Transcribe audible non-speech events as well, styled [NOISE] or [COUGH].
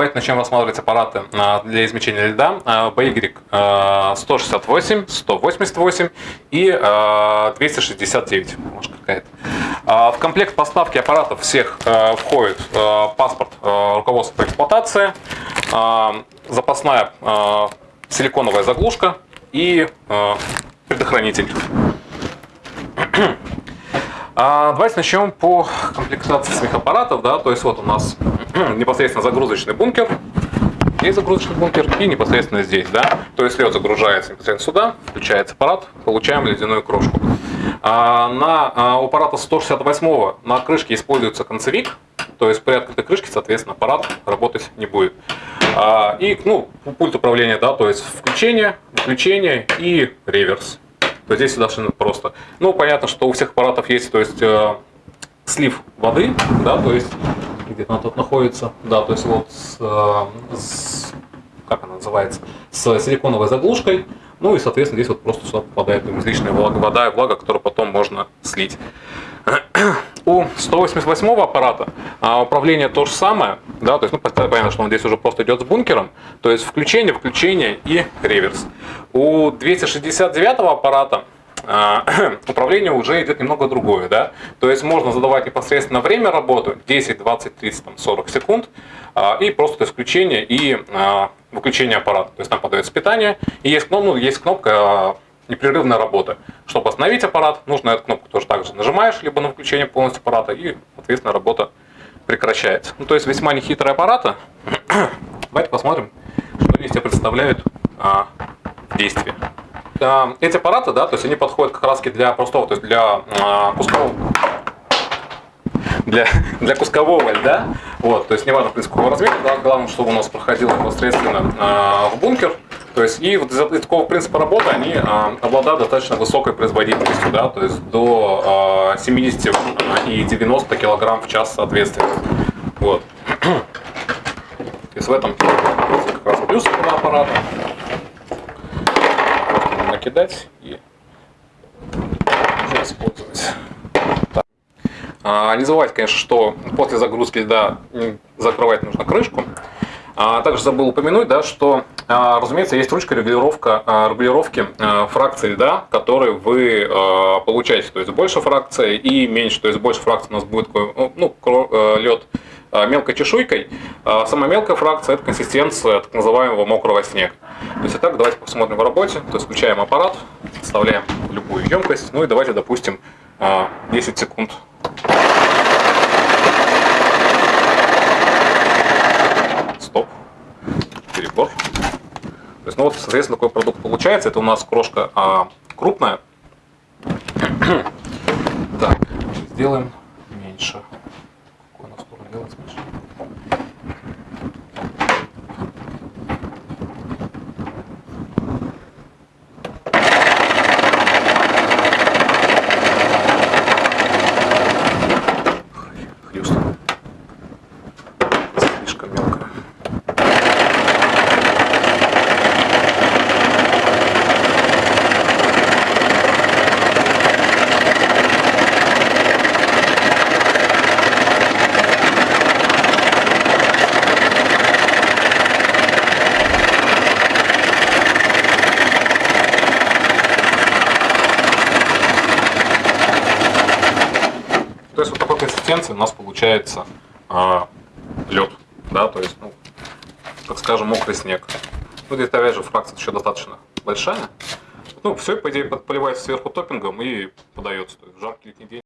Давайте начнем рассматривать аппараты а, для измельчения льда BY а, 168, 188 и а, 269. Может какая-то. А, В комплект поставки аппаратов всех а, входит а, паспорт руководства по эксплуатации, а, запасная силиконовая заглушка и предохранитель. [CLEARS THROAT] Давайте начнем по комплектации самих аппаратов. Да? То есть вот у нас непосредственно загрузочный бункер. Здесь загрузочный бункер и непосредственно здесь. Да? То есть лед загружается непосредственно сюда, включается аппарат, получаем ледяную крошку. А, на а, у аппарата 168 на крышке используется концевик. То есть при открытой крышке, соответственно, аппарат работать не будет. А, и ну, пульт управления, да, то есть включение, выключение и реверс. То есть здесь совершенно просто. Ну, понятно, что у всех аппаратов есть, то есть э, слив воды, да, то есть где она тут находится, да, то есть вот с, э, с- как она называется, с силиконовой заглушкой, ну и, соответственно, здесь вот просто сюда попадает излишняя влага, вода и влага, которую потом можно слить. [CLEARS THROAT] У 188 аппарата а, управление то же самое, да, то есть, ну, понятно, что он здесь уже просто идет с бункером, то есть включение, выключение и реверс. У 269 аппарата [CLEARS THROAT] управление уже идет немного другое, да, то есть можно задавать непосредственно время работы, 10, 20, 30, там, 40 секунд, а, и просто включение и а, выключение аппарата, то есть там подается питание, и есть, ну, есть кнопка а, непрерывная работа. Чтобы остановить аппарат, нужно эту кнопку тоже также нажимаешь, либо на выключение полностью аппарата, и, соответственно, работа прекращается. Ну, то есть весьма нехитрые аппараты. [CLEARS THROAT] Давайте посмотрим, что они из представляют а, в. Эти аппараты, да, то есть они подходят как раз для простого, то есть для а, кускового для, для кускового льда. Вот, то есть неважно, в принципе, какого размера, да, главное, чтобы у нас проходило непосредственно а, в бункер. То есть и вот из-за такого принципа работы они а, обладают достаточно высокой производительностью, да, то есть до а, 70 и 90 килограмм в час соответственно. Вот. [CLEARS THROAT] То есть в этом как раз плюс этого аппарата. Накидать и использовать. А, Не забывайте, конечно, что после загрузки м, закрывать нужно крышку. А Также забыл упомянуть, да, что, а, разумеется, есть ручка регулировка, а, регулировки а, фракции льда, которые вы а, получаете. То есть больше фракции и меньше. То есть больше фракции у нас будет ну, лед мелкой чешуйкой. А Самая мелкая фракция – это консистенция так называемого мокрого снега. То есть, итак, давайте посмотрим в работе. То есть, включаем аппарат, вставляем любую емкость. Ну и давайте, допустим, а, 10 секунд Стоп. Перебор. То есть, ну вот, соответственно, такой продукт получается. Это у нас крошка а, крупная. [CLEARS THROAT] так, сделаем меньше. Какой у нас сторону делать меньше? Хьюстон. Слишком мелко. То есть вот такой консистенции у нас получается лед, да, то есть, ну, так скажем, мокрый снег. Ну, здесь, опять же, фракция еще достаточно большая. Ну, все, по идее, поливается сверху топпингом и подается. То есть в жаркий летний день